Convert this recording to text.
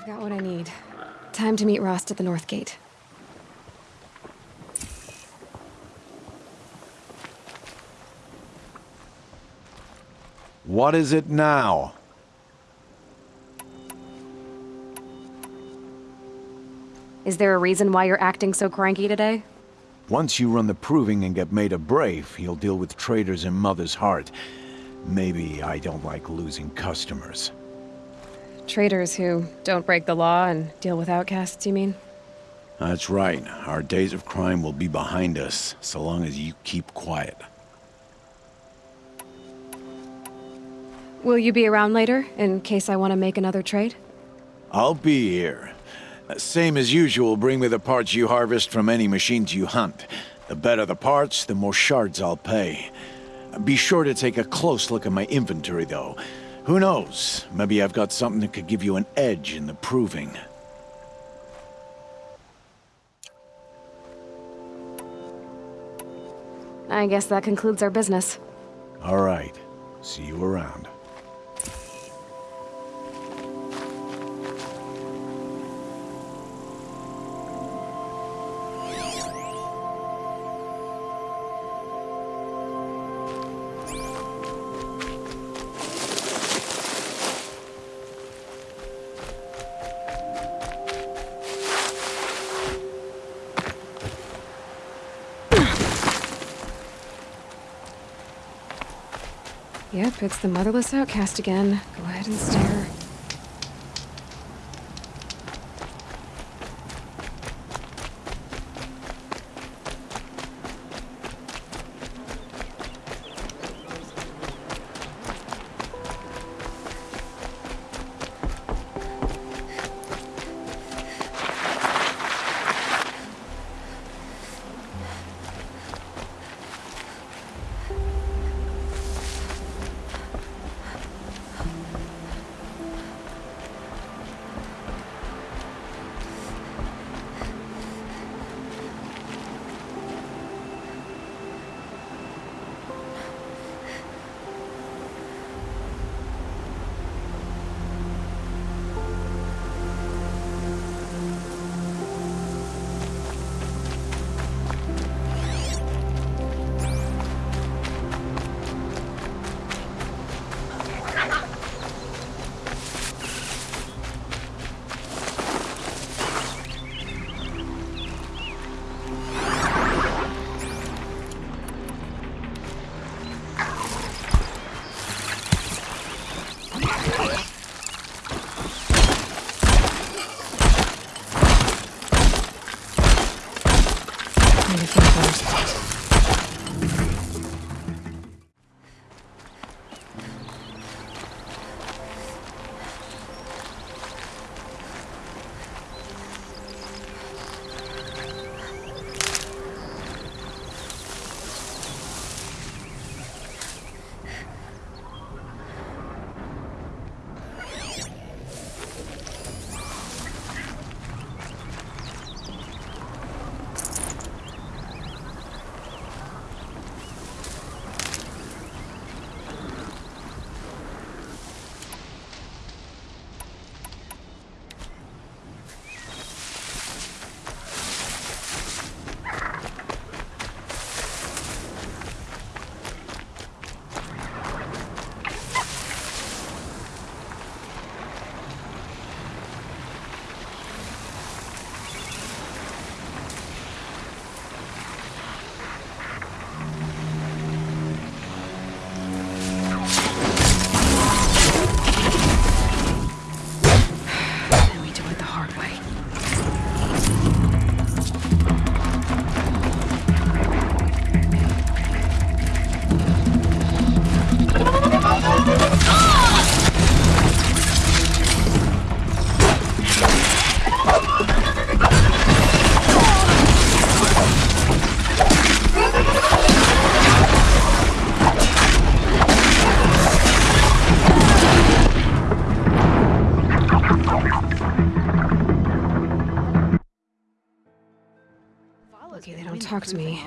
I've got what I need. Time to meet Rost at the North Gate. What is it now? Is there a reason why you're acting so cranky today? Once you run the proving and get made a brave, you'll deal with traitors in Mother's Heart. Maybe I don't like losing customers. Traitors who don't break the law and deal with outcasts, you mean? That's right. Our days of crime will be behind us, so long as you keep quiet. Will you be around later, in case I want to make another trade? I'll be here. Same as usual, bring me the parts you harvest from any machines you hunt. The better the parts, the more shards I'll pay. Be sure to take a close look at my inventory, though. Who knows? Maybe I've got something that could give you an edge in the proving. I guess that concludes our business. All right. See you around. Yep, it's the motherless outcast again. Go ahead and stare. Need to think first. Me.